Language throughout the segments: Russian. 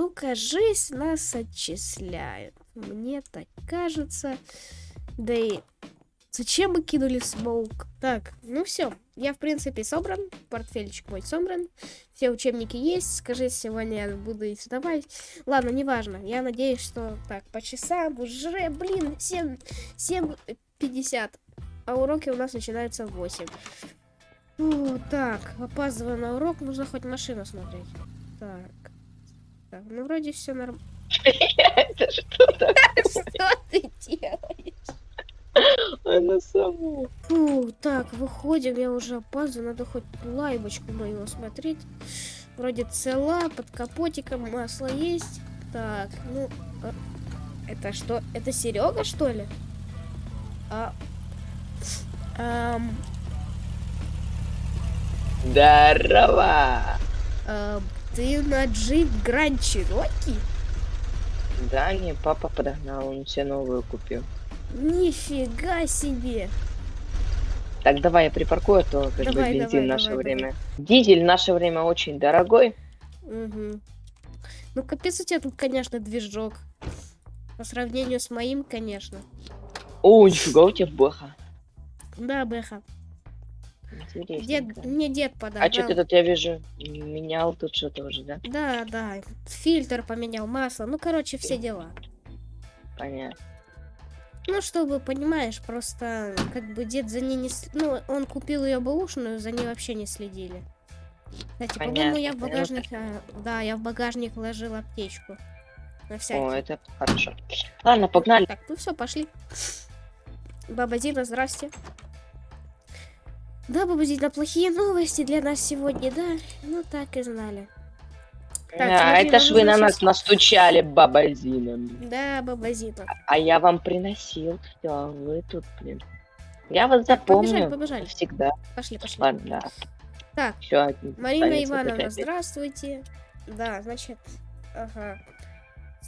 Ну, кажись, нас отчисляют. Мне так кажется. Да и зачем мы кинули смоук? Так, ну все. Я, в принципе, собран. Портфельчик мой собран. Все учебники есть. Скажи, сегодня я буду их сдавать. Ладно, неважно. Я надеюсь, что... Так, по часам уже, блин, 7... 7.50. А уроки у нас начинаются в 8. Фу, так, опаздываю на урок. Нужно хоть машину смотреть. Так. Так, ну вроде все нормально. Это что такое? Что ты делаешь? Она сама. Фу, так, выходим, я уже опаздываю, надо хоть лайбочку мою смотреть. Вроде цела, под капотиком масло есть. Так, ну, а, это что? Это Серега, что ли? А, ам, Здорово. а, ты на джип Гранд Чироки? Да, мне папа подогнал, он себе новую купил. Нифига себе! Так, давай я припаркую, а то как бы Давай, бензин давай, наше давай, время. Дизель в наше время очень дорогой. Угу. Ну, капец у тебя тут, конечно, движок. По сравнению с моим, конечно. О, нифига у тебя бэха. Да, Бэха. Дед, мне дед подогнал. А что ты тут, я вижу, менял тут что-то уже, да? Да, да. Фильтр поменял, масло. Ну, короче, все дела. Понятно. Ну, чтобы, понимаешь, просто как бы дед за ней не... Ну, он купил ее бэушную, за ней вообще не следили. Кстати, по-моему, я в Понятно, багажник... а, Да, я в багажник ложил аптечку. На всякий. О, это хорошо. Ладно, погнали. Так, ну все, пошли. Баба Зина, здрасте. Да, Баба Зина, плохие новости для нас сегодня, да? Ну, так и знали. Так, а, смотри, это ж вы на щас- нас настучали, баба Зина. Да, Баба Зина. А я вам приносил все, вы тут, блин. Я вас запомню. побежали, побежали. Всегда. Пошли, пошли. Ладно, да. Так, Все, Марина Ивановна, здравствуйте. Да, значит, ага.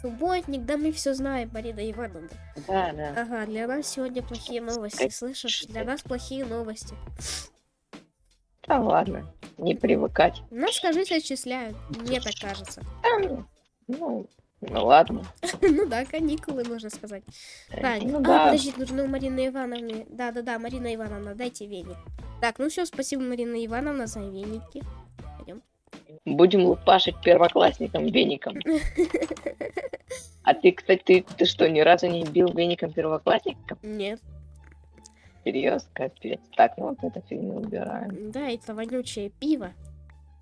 Субботник, да мы все знаем, Марина Ивановна. Да, да. Ага, для нас сегодня плохие новости, слышишь? Для нас плохие новости. Да ладно, не привыкать. Нас, скажите, отчисляют, мне так кажется. А, ну, ну, ну ладно. Ну да, каникулы, можно сказать. Так, ну а, да. подожди, нужно у Марины Ивановны. Да-да-да, Марина Ивановна, дайте веник. Так, ну все, спасибо, Марина Ивановна, за веники. Пойдем. Будем лупашить первоклассникам веником. А ты, кстати, ты, ты что, ни разу не бил веником первоклассникам? Нет. Серьезно, капец. Так, ну вот эту фигню убираем. Да, это вонючее пиво.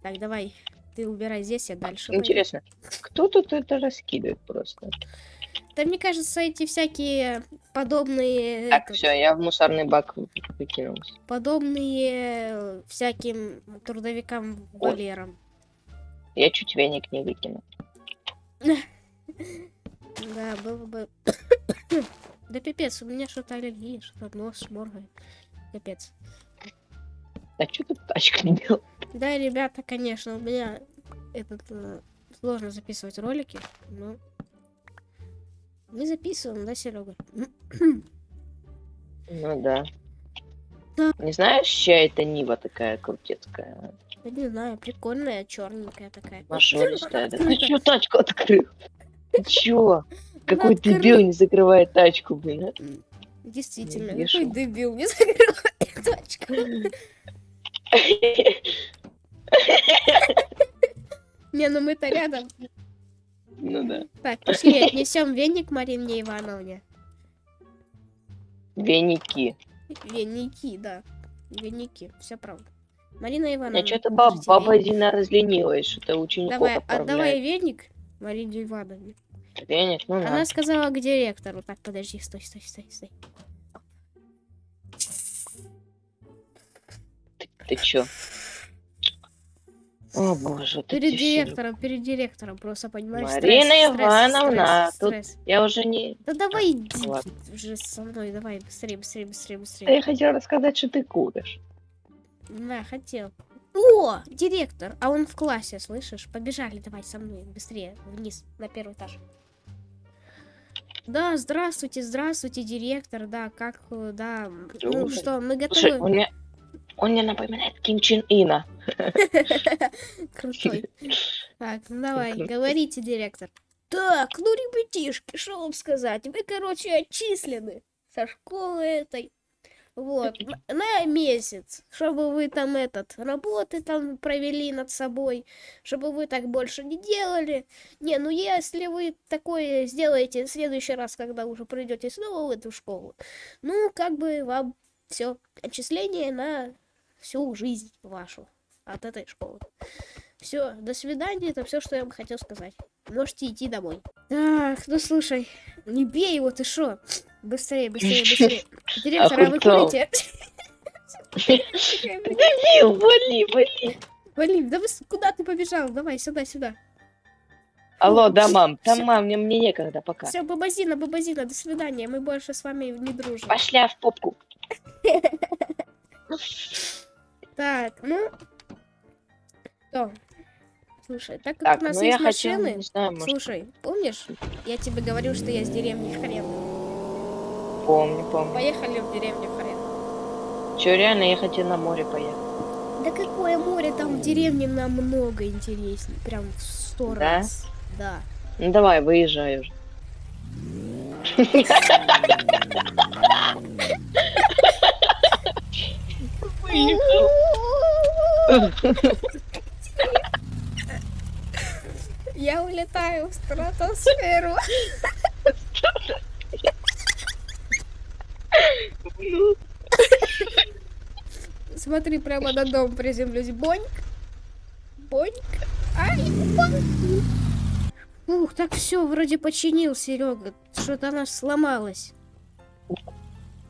Так, давай, ты убирай здесь, я дальше. пойду. Интересно, кто тут это раскидывает просто? Да мне кажется, эти всякие подобные... Так, этот, все, я в мусорный бак вы- выкинул. подобные всяким трудовикам Ой. Валерам. Я чуть веник не выкинул. Да, было бы... Да пипец, у меня что-то аллергия, что-то нос моргает. Капец. А что тут тачка не делал? Да, ребята, конечно, у меня этот э, сложно записывать ролики, но мы записываем, да, Серега? Ну да. Да. Не знаешь, чья это Нива такая крутецкая? Я не знаю, прикольная, черненькая такая. Мажористая. Да ты Открыто. чё тачку открыл? Ты чё? Какой открыта. дебил не закрывает тачку, блин, а? Действительно, Не какой дебил, не закрывает точку. Не, ну мы-то рядом. Ну да. Так, пошли, отнесем веник Марине Ивановне. Веники. Веники, да. Веники, все правда. Марина Ивановна. Я что-то держите баба. Зина разленилась, что-то учеников Давай, отправляет. отдавай веник Марине Ивановне. Веник, ну Она на. сказала к директору. Так, подожди, стой, стой, стой, стой. Ты чё? О боже, ты Перед директором, перед директором, просто понимаешь, Марина стресс, стресс, Ивановна, стресс, тут- стресс. Я уже не... Да давай иди Ладно. уже со мной, давай, быстрее, быстрее, быстрее, Да быстрее. я хотела рассказать, что ты куришь. На, хотел. О, директор, а он в классе, слышишь? Побежали, давай со мной, быстрее, вниз, на первый этаж. Да, здравствуйте, здравствуйте, директор, да, как, э, да, ну Слушай, что, мы Слушай, у готовы? меня... Он мне напоминает Ким Чен Ина. Крутой. Так, ну давай, говорите, директор. Так, ну, ребятишки, что вам сказать? Вы, короче, отчислены со школы этой. Вот, на, месяц, чтобы вы там этот, работы там провели над собой, чтобы вы так больше не делали. Не, ну если вы такое сделаете в следующий раз, когда уже придете снова в эту школу, ну, как бы вам все, отчисление на всю жизнь вашу от этой школы. Все, до свидания, это все, что я вам хотел сказать. Можете идти домой. Так, ну слушай, не бей его, ты шо? Быстрее, быстрее, быстрее. Директор, а вы курите? Дебил, вали, вали. Вали, да вы куда ты побежал? Давай, сюда, сюда. Алло, да, мам, там, мам, мне, мне некогда пока. Все, бабазина, бабазина, до свидания. Мы больше с вами не дружим. Пошля в попку. Так, ну. Что? Слушай, так как Так, у нас ну есть машины. не знаю, может, Слушай, помнишь? Я тебе говорил, что я с деревни Хрен. помню, помню. Поехали в деревню Хрен. Че, реально, я хотел на море поехать. Да какое море там в деревне намного интереснее. Прям в сто Да? раз. Да. Ну давай, выезжай уже. Я улетаю в стратосферу. Смотри, прямо на дом приземлюсь. Боньк. Боньк. Ай, боньк. Ух, так все, вроде починил, Серега. Что-то она сломалась.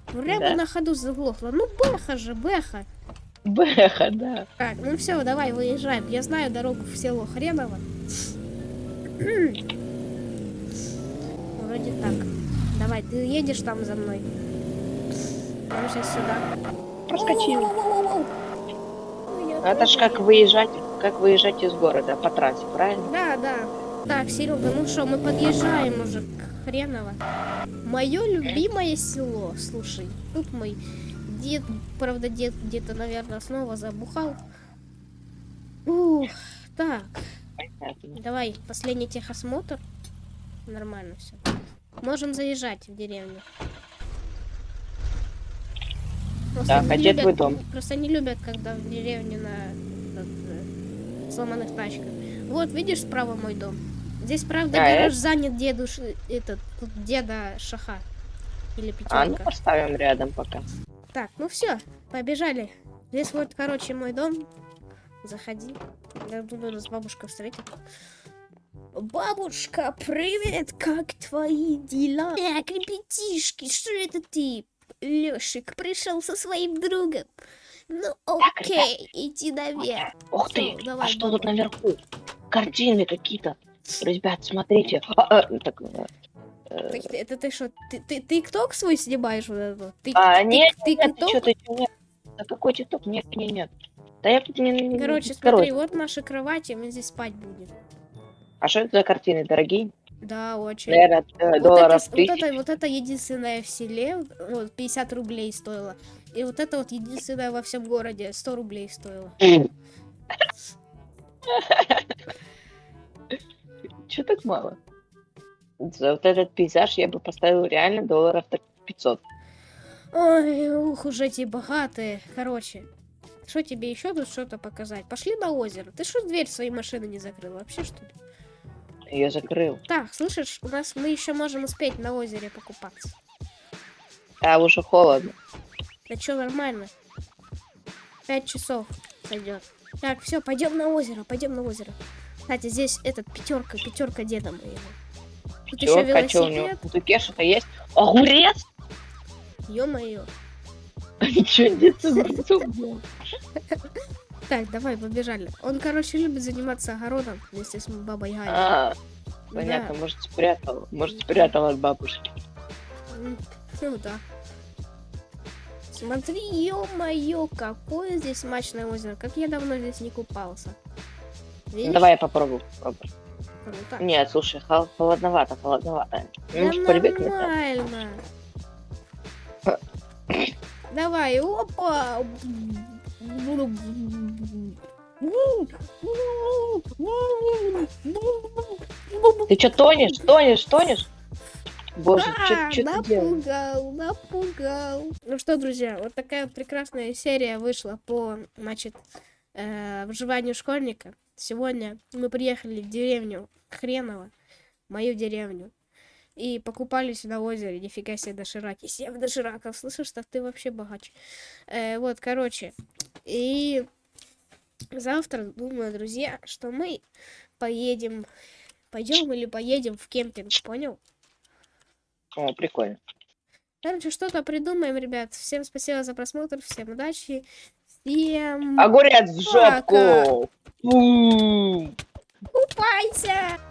Прямо Да? на ходу заглохла. Ну, Бэха же, Бэха. Бэха, да. Так, ну все, давай, выезжаем. Я знаю дорогу в село Хреново. Вроде так. Давай, ты едешь там за мной. Я сейчас сюда. Проскочил. Это ж как выезжать, как выезжать из города по трассе, правильно? Да, да. Так, Серега, ну что, мы подъезжаем уже к Хреново. Мое любимое село. Слушай, тут мой дед, правда, дед где-то, наверное, снова забухал. Ух, так. Давай, последний техосмотр. Нормально все. Можем заезжать в деревню. Просто Так, а где любят- твой дом? Просто не любят, когда в деревне на этот, э, сломанных тачках. Вот, видишь, справа мой дом. Здесь, правда, А, гараж занят деду, этот, деда Шаха. Или А, ну пятерка. поставим рядом пока. Так, ну все, побежали. Здесь вот, короче, мой дом. Заходи. Я думаю, нас бабушка встретит. Бабушка, привет! Как твои дела? Так, ребятишки, что это ты? Лешик пришел со своим другом. Ну окей, иди наверх. Ух Всё, ты, давай, а что тут баба. наверху? Картины какие-то. Ребят, смотрите. А, а, так, э, э, Так, это ты что, ты, ты, ты ТикТок свой снимаешь вот это? Ты, А, ты- нет, ты нет, ты что, ты нет. Да какой тикток? Нет, нет, нет. Да я тут не... Короче, короче. смотри, вот наши кровати, мы здесь спать будем. А что это за картины, дорогие? Да, очень. Наверное, э, Вот долларов это, вот, это, вот это единственное в селе, вот, 50 рублей стоило. И вот это вот единственное во всем городе, 100 рублей стоило. Че так мало? За вот этот пейзаж я бы поставил реально долларов так 500. Ой, ух, уже эти богатые. Короче, что тебе еще тут что-то показать? Пошли на озеро. Ты что дверь своей машины не закрыл? Вообще что ли? Я закрыл. Так, слышишь, у нас мы еще можем успеть на озере покупаться. А уже холодно. Да что, нормально. Пять часов сойдет. Так, все, пойдем на озеро, пойдем на озеро. Кстати, здесь этот пятерка, пятерка деда моего. Тут еще а чё у него? велосипед. Сундуке что-то есть? Огурец? Ё-моё. Ничего нет с. Так, давай, побежали. Он, короче, любит заниматься огородом вместе с бабой Ганей. А, понятно, может спрятал. Может спрятал от бабушки. М, Ну да. Смотри, ё-моё, какое здесь смачное озеро. Как я давно здесь не купался. Видишь? Давай я попробую. попробую. Круто. Нет, слушай, хол- холодновато, холодновато. Да Может, привыкнуть надо. нормально. Давай, опа. Ты что, тонешь, тонешь, тонешь? Боже, А, что ты делаешь? напугал, напугал. Ну что, друзья, вот такая вот прекрасная серия вышла по, значит, э, выживанию школьника. Сегодня мы приехали в деревню Хреново, мою деревню, и покупались на озере. Нифига себе дошираки. Семь дошираков. Слышишь, так ты вообще богач. Э, вот, короче. И завтра, думаю, друзья, что мы поедем, пойдем или поедем в кемпинг, понял? О, прикольно. Короче, что-то придумаем, ребят. Всем спасибо за просмотр, всем удачи, всем Огурец в жопку! Фу. купайся!